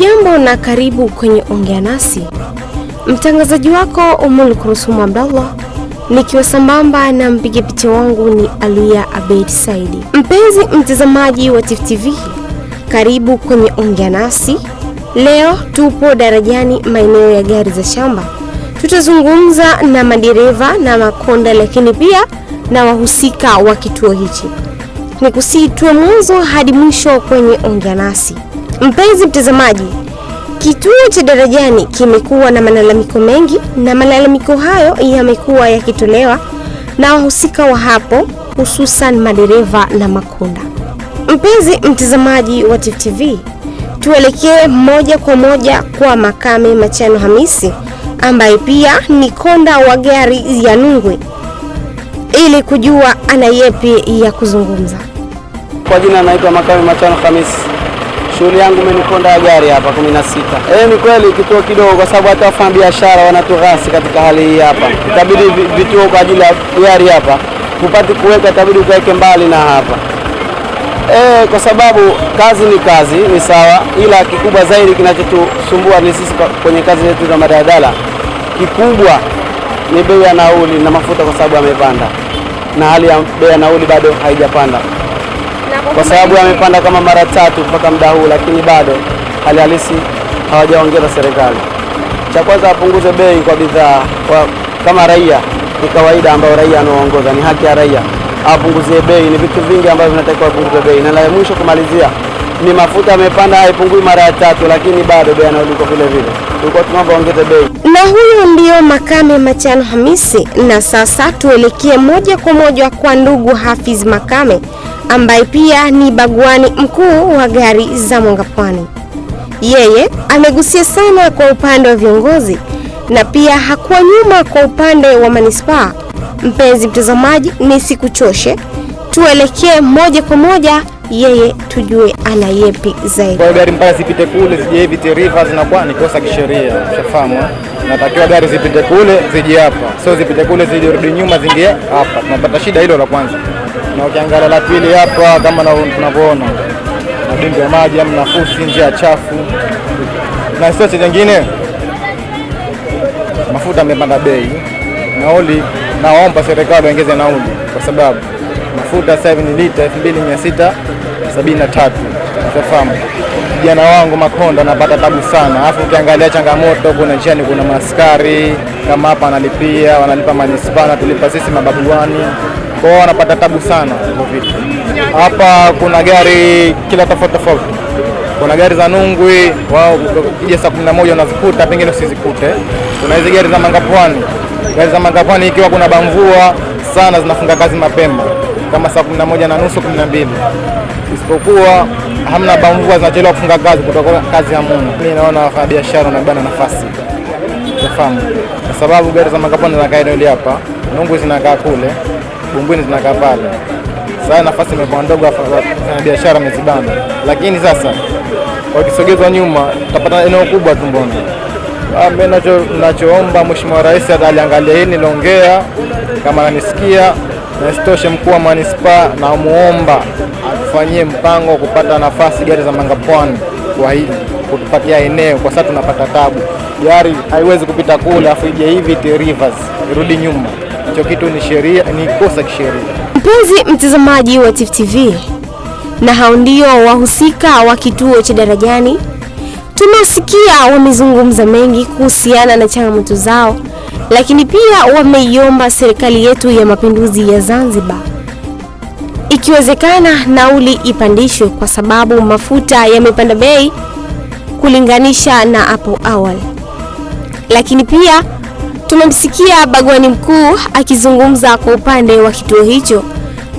Hujambo na karibu kwenye Ongea Nasi. Mtangazaji wako Umul Kurusumu Abdallah, nikiwa sambamba na mpiga picha wangu ni Alia Abeid Saidi. Mpenzi mtazamaji wa Tifu TV, karibu kwenye Ongea Nasi. Leo tupo darajani maeneo ya gari za shamba. Tutazungumza na madereva na makonda, lakini pia na wahusika wa kituo hichi. Nikusii tuwe mwanzo hadi mwisho kwenye Ongea Nasi. Mpenzi mtazamaji, kituo cha Darajani kimekuwa na malalamiko mengi na malalamiko hayo yamekuwa yakitolewa na wahusika wa hapo, hususan madereva na makunda. Mpenzi mtazamaji wa Tifu TV, tuelekee moja kwa moja kwa Makame Machano Hamisi ambaye pia ni konda wa gari ya Nungwe ili kujua ana yepi ya kuzungumza. Kwa jina anaitwa Makame Machano Hamisi. Shughuli yangu imenikonda gari hapa gari hapa 16. Eh, ni kweli kituo kidogo kwa sababu hata wafanya biashara wanatughasi katika hali hii hapa. Itabidi vituo kwa ajili ya gari hapa kupati kuweka, itabidi ukaweke mbali na hapa eh, kwa sababu kazi ni kazi, ni sawa, ila kikubwa zaidi kinachotusumbua ni sisi kwenye kazi zetu za madaladala, kikubwa ni bei ya nauli na mafuta, kwa sababu yamepanda, na hali ya bei ya nauli bado haijapanda kwa sababu amepanda kama mara tatu mpaka muda huu, lakini bado hali halisi hawajaongeza serikali. Cha kwanza apunguze bei kwa bidhaa kwa, kama raia ni kawaida ambayo raia anaoongoza, ni haki ya raia apunguzie bei. Ni vitu vingi ambavyo vinatakiwa apunguze bei, na la mwisho kumalizia ni mafuta amepanda, haipungui mara ya tatu, lakini bado bei anaoliko iko vile vile. Tulikuwa tunaomba ongeze bei. Na huyo ndio Makame Machano Hamisi. Na sasa tuelekee moja kwa moja kwa ndugu Hafiz Makame ambaye pia ni baguani mkuu wa gari za Mwanga Pwani. Yeye amegusia sana kwa upande wa viongozi na pia hakuwa nyuma kwa upande wa manispaa. Mpenzi mtazamaji, nisikuchoshe, tuelekee moja kwa moja yeye tujue ana yepi zaidi. Kwa gari mpaka zipite kule zije hivi River zinakuwa ni kosa kisheria, ushafahamu? eh? Natakiwa gari zipite kule zije hapa, sio zipite kule zije rudi nyuma zingie hapa. Tunapata shida hilo la kwanza, na ukiangalia la pili hapa kama na- tunavyoona madimbi ya maji amna fusi, njia chafu, na sio nyingine. mafuta yamepanda bei, nauli. Naomba serikali waongeze nauli kwa sababu mafuta sasa hivi ni lita 2673 ushafahamu. Kijana wangu Makonda anapata tabu sana, alafu ukiangalia changamoto, kuna njiani, kuna maskari kama hapa analipia, wanalipa manispaa natulipa sisi mababuani, kwao wanapata tabu sana hivyo vitu. Hapa kuna gari kila tofauti tofauti kuna gari za Nungwi wao ukija saa kumi na moja unazikuta, pengine usizikute. Kuna hizi gari za Mangapwani, gari za Mangapwani ikiwa kuna bamvua sana zinafunga kazi mapema kama saa kumi na moja na nusu kumi na mbili isipokuwa hamna bamvua zinachelewa kufunga kazi kutoka kazi ya Mungu. Mimi naona wafanyabiashara wanabana nafasi Unafahamu? Kwa sababu gari za Mangapwani zinakaa eneo hapa, Nungwi zinakaa kule, Bumbwini zinakaa pale. Sasa nafasi imekuwa ndogo, wafanyabiashara wamezibana, lakini sasa wakisogezwa nyuma tutapata eneo kubwa tu. Mbona Ah, mimi nacho nachoomba Mheshimiwa Rais ataliangalia hili niliongea, kama ananisikia, na isitoshe mkuu wa manispaa namuomba atufanyie mpango wa kupata nafasi gari za Mangapwani kwa hili kutupatia eneo, kwa sababu tunapata tabu. Gari haiwezi kupita kule afu ije hivi T Rivers irudi nyuma. Hicho kitu ni sheria, ni kosa kisheria. Mpenzi mtazamaji wa Tifu TV, na hao ndio wahusika wa kituo cha Darajani. Tumesikia wamezungumza mengi kuhusiana na changamoto zao, lakini pia wameiomba serikali yetu ya mapinduzi ya Zanzibar, ikiwezekana nauli ipandishwe kwa sababu mafuta yamepanda bei kulinganisha na hapo awali. Lakini pia tumemsikia bagwani mkuu akizungumza kwa upande wa kituo hicho.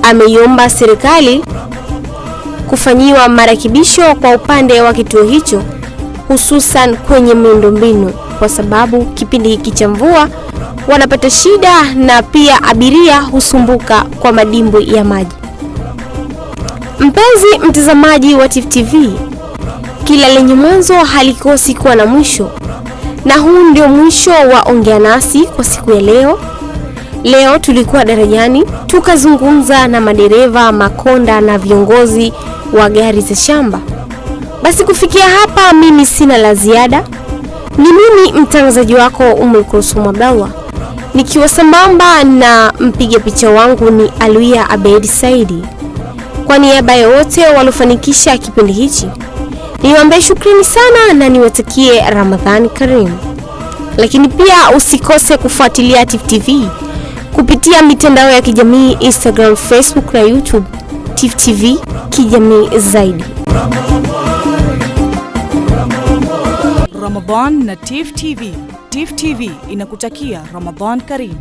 Ameiomba serikali kufanyiwa marekebisho kwa upande wa kituo hicho, hususan kwenye miundombinu, kwa sababu kipindi hiki cha mvua wanapata shida na pia abiria husumbuka kwa madimbwi ya maji. Mpenzi mtazamaji wa Tifu TV, kila lenye mwanzo halikosi kuwa na mwisho, na huu ndio mwisho wa Ongea Nasi kwa siku ya leo. Leo tulikuwa darajani tukazungumza na madereva, makonda na viongozi wa gari za shamba Basi kufikia hapa, mimi sina la ziada. Ni mimi mtangazaji wako Ummul Kulsum Abdallah nikiwa sambamba na mpiga picha wangu ni Aluia Abedi Saidi. Kwa niaba ya wote waliofanikisha kipindi hichi, niwaambie shukrani sana na niwatakie Ramadhani karimu. Lakini pia usikose kufuatilia Tifu TV kupitia mitandao ya kijamii Instagram, Facebook na YouTube. Tifu TV kijamii zaidi. Ramadan na Tif TV. Tif TV inakutakia Ramadan Karim.